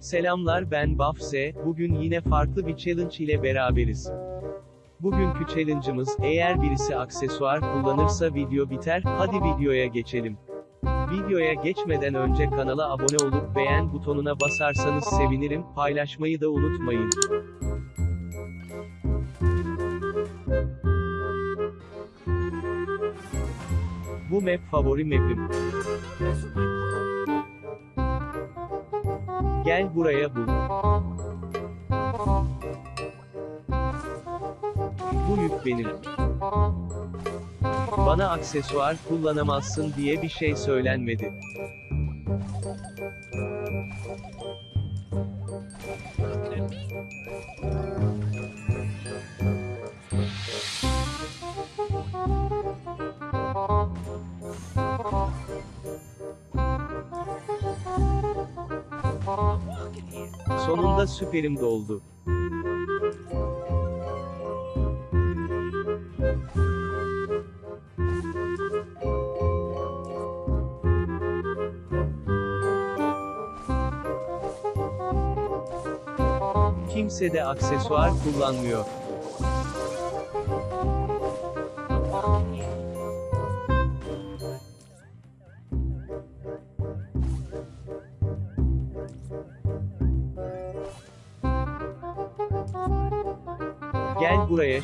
Selamlar ben Bafse, bugün yine farklı bir challenge ile beraberiz. Bugünkü challenge'ımız, eğer birisi aksesuar kullanırsa video biter, hadi videoya geçelim. Videoya geçmeden önce kanala abone olup beğen butonuna basarsanız sevinirim, paylaşmayı da unutmayın. Bu map favori map'im. Gel buraya bul. Bu yük benim. Bana aksesuar kullanamazsın diye bir şey söylenmedi. Sonunda süperim doldu. Kimse de aksesuar kullanmıyor. Gel buraya.